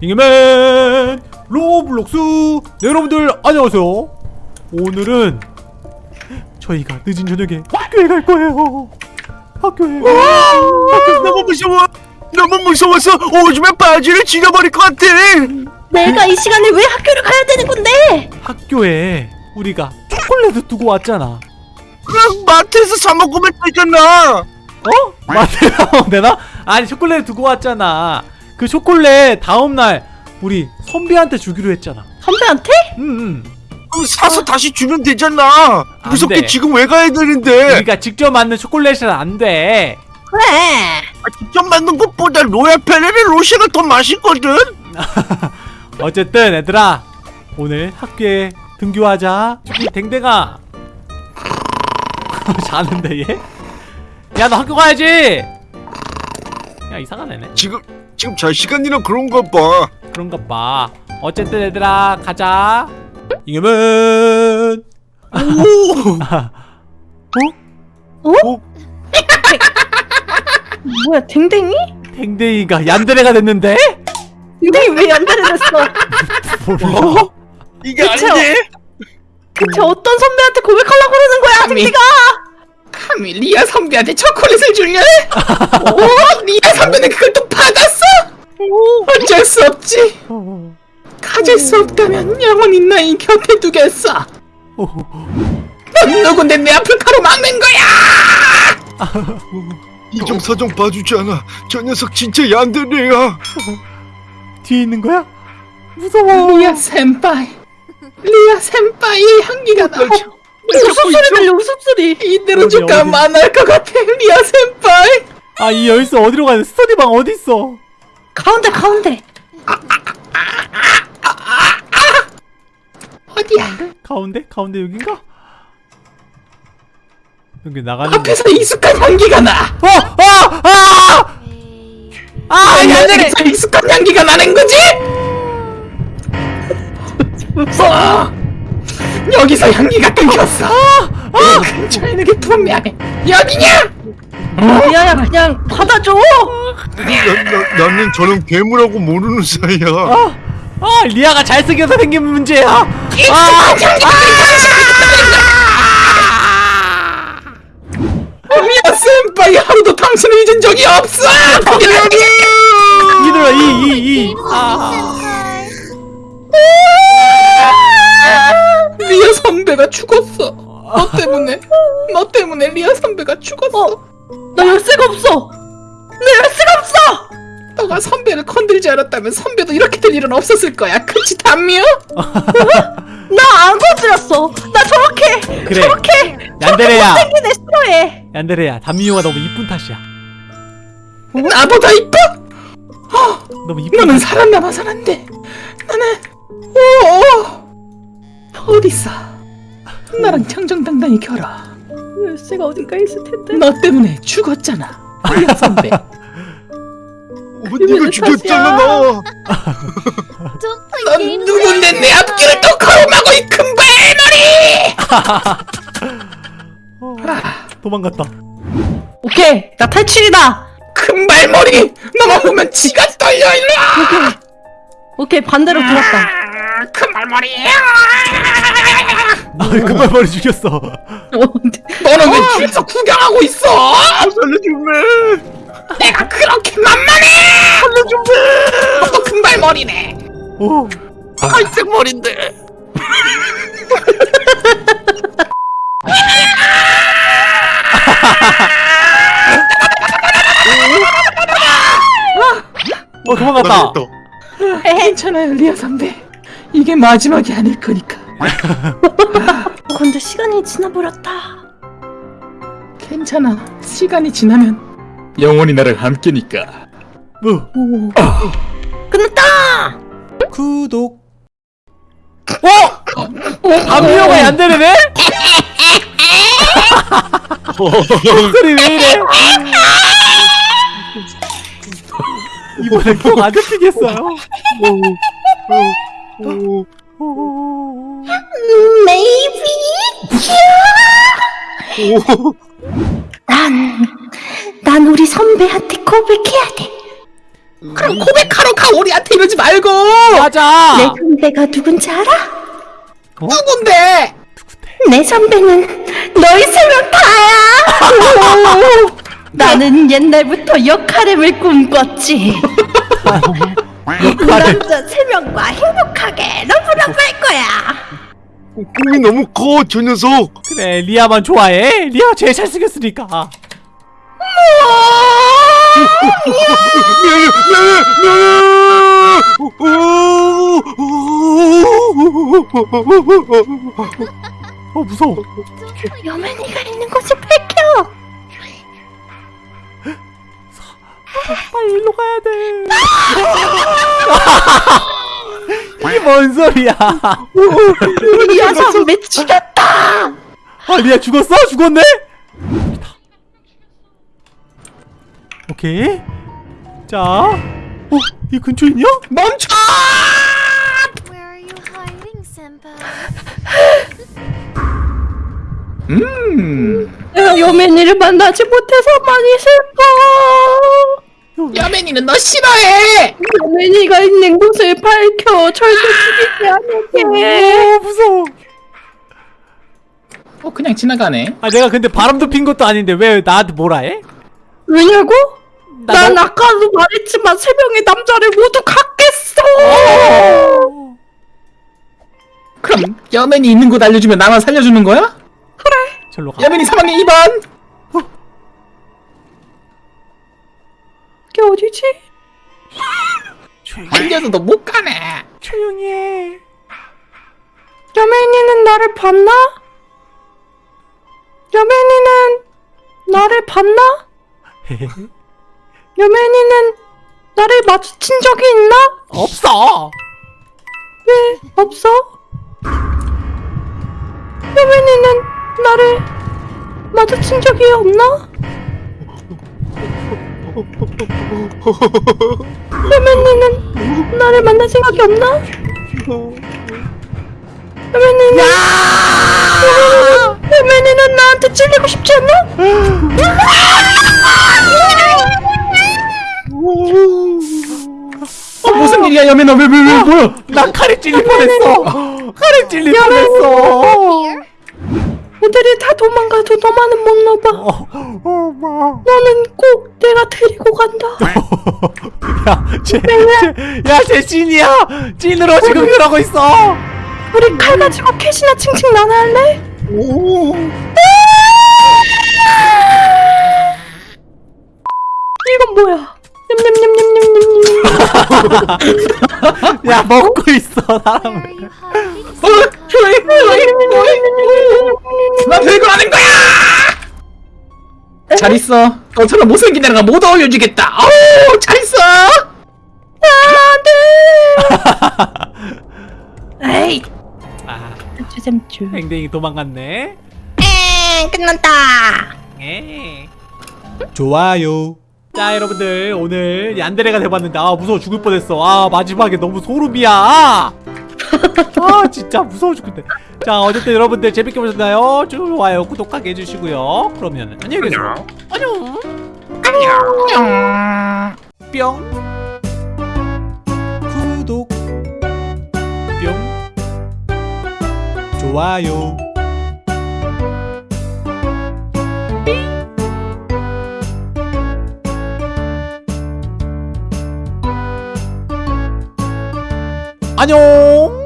잉여맨 로블록스 네, 여러분들 안녕하세요 오늘은 저희가 늦은 저녁에 학교에 갈 거예요 학교에 너무 무서워. 너무 무서워서 오줌에 바지를 지려버릴 것 같아. 내가 이 시간에 왜 학교를 가야 되는 건데? 학교에 우리가 초콜릿을 두고 왔잖아 그냥 마트에서 사 먹으면 되잖아. 어? 맞아요 되나? 아니 초콜릿 두고 왔잖아 그 초콜릿 다음날 우리 선비한테 주기로 했잖아 선배한테? 응응 그럼 사서 다시 주면 되잖아. 안 무섭게 돼. 지금 왜 가야 되는데? 우리가 직접 만든 초콜릿은 안돼 그래. 아, 직접 만든 것보다 로얄 페레의 로쉐가 더 맛있거든. 어쨌든 얘들아 오늘 학교에 등교하자 댕댕아 자는데 얘? 야 너 학교 가야지 야 이상한 애네 지금 지금 잘 시간이라 그런가 봐. 그런가 봐 어쨌든 얘들아 가자 잉여맨 오, 어? 뭐야 댕댕이? 댕댕이가 얀데레가 됐는데? 댕댕이 왜 연달아 됐어? 몰라 이게 그쵸? 아닌데? 대체 어떤 선배한테 고백하려고 그러는 거야. 댕댕이가? 감히 리아 선배한테 초콜릿을 줄래? 오, 리아 선배는 그걸 또 받았어? 어쩔 수 없지. 가질 수 없다면 영원히 나이 곁에 두겠어. 넌 누군데 내 앞을 가로막는 거야? 이정사정 봐주지 않아. 저 녀석 진짜 얀데레야. 뒤에 있는 거야? 무서워 리아 senpai. 리아 senpai의 향기가 나. 웃음소리 들려 웃음소리 이대로 어디, 쭉 어디? 가면 안할 것 같아, 리아 senpai. 아이 열쇠 어디로 가야 돼? 스터디방 어딨어? 가운데 가운데 어디야? 가운데? 가운데 여긴가? 여기 나가는 거 앞에서 익숙한 향기가 나. 어! 아! 아! 아! 얀데레! 여기서 익숙한 향기가 나는 거지? 무서워. 여기서 향기가 끊겼어. 어, 근처에 있는 게 분명해. 여기냐? 리아야 그냥 받아줘 나, 나, 나는 저런 괴물하고 모르는 사이야. 아! 아! 리아가 잘생겨서 생긴 문제야! 아! 향기가 미야 센파이 하루도 당신을 잊은 적이 없어. 이들아 이! 이! 이! 아! 리아 선배가 죽었어. 너 때문에. 너 때문에 리아 선배가 죽었어. 나 열쇠가 없어 내 열쇠가 없어 너가 선배를 건들지 않았다면 선배도 이렇게 될 일은 없었을 거야. 그치 담미요? 나안 건드렸어 나 저렇게 그래. 저렇게 얀데레야! 생긴 애 싫어해 얀데레야 담미용아 너무 이쁜 탓이야 나보다 이뻐? 너무 이쁜 너는 탓. 살았나봐선 안 돼. 나는 오 어딨어? 나랑 정정당당히 결어. 열쇠가 어딘가 있을 텐데 너 때문에 죽었잖아. 리아 선배. 어, 네가 죽였잖아 나. 넌 누군데 내 앞길을 또 가로막고 이 금발머리! 도망갔다 오케이 나 탈출이다 금발머리! 너만 보면 지가 떨려 일로 와! 오케이 반대로 돌았다 아, 금발머리! 아 금발머리 죽였어 어, 너는 왜 뒤에서 구경하고 있어? 살려주면. 내가 그렇게 만만해! 살려준대! 너도 금발머리네! 오 갈색 머리인데. 어 도망갔다 나 괜찮아요 리아 선배 이게 마지막이 아닐 거니까. 어, 근데 시간이 지나버렸다. 괜찮아. 시간이 지나면 영원히 나를 함께니까. 뭐? 오. 끝났다! 구독. 어? 담미용아 얀데레네? 목소리 왜 이래? 이번엔 꼭안 잡히겠어요 메이비 난, 난 우리 선배한테 고백해야 돼. 그럼 고백하러 가 우리한테 이러지 말고! 맞아. 내 선배가 누군지 알아? 누군데? 내 선배는 너희 세명 다야. 오, 나는 옛날부터 역하렘을 꿈꿨지. 남자 세 명과 행복하게 love love 할 거야. 꿈이 너무 커 저 녀석. 그래 리아만 좋아해. 리아 제일 잘생겼으니까. 어 무서워. 여맨이가 있는 곳을 밝혀. 빨리 일로 가야 돼 이게 뭔 소리야 리아 선배 죽였다. 아 리아 죽었어? 죽었네? 오케이 자 어? 이 근처에 있냐? 멈춰 Where are you hiding, Senpai? 음 내가 여맨이를 만나지 못해서 많이 슬퍼. 여맨이는 너 싫어해 여맨이가 있는 곳을 밝혀 절대 죽이지 않을게. 어 무서워 어 그냥 지나가네 아 내가 근데 바람도 핀 것도 아닌데 왜 나한테 뭐라 해? 왜냐고? 나 난 너- 아까도 말했지만 세 명의 남자를 모두 갖겠어. 그럼 여맨이 있는 곳 알려주면 나만 살려주는 거야? 절로 가 여맨이 사망의 2번 어디지? 조용히 챙겨서도 못 가네 조용히 해 여맨이는 나를 봤나? 여맨이는 나를 봤나? 여맨이는 나를 마주친 적이 있나? 없어 왜 없어? 여맨이는 나를 마주친 적이 없나? 여맨이는 나를 만날 생각이 없나? 여맨이는, 여맨이는 나한테 찔리고 싶지 않나? 어 무슨 일이야 여맨아 왜 왜 왜 뭐야? 나 칼에 찔릴 뻔했어. 칼에 찔릴 뻔했어. 애들이 다 도망가도 너만은 못 넣어봐. 어, 어, 마. 너는 꼭 내가 데리고 간다 야, 쟤, 쟤, 야, 쟤 찐이야. 찐으로 지금 그러고 있어. 우리 칼 가지고 캐시나 칭칭 나눠할래? 이건 뭐야? 냠냠냠냠냠냠냠 야, 먹고 있어, 사람. Where are you hiding, 어 Senpai? 조이 나 별거 아닌 거야 잘 있어 너처럼 못생긴 애랑 못 어울려주겠다 어우 잘 있어 에이 아, 주sem주 댕댕이 도망갔네. 엥 끝났다 에. 좋아요. 자, 여러분들 오늘 얀데레가 돼봤는데 아 무서워 죽을 뻔했어. 아 마지막에 너무 소름이야. 아 진짜 무서워 죽겠네. 자, 어쨌든 여러분들 재밌게 보셨나요? 좋아요, 구독하게 해주시고요. 그러면 안녕히 계세요. 안녕. 뿅 구독 뿅 좋아요 안녕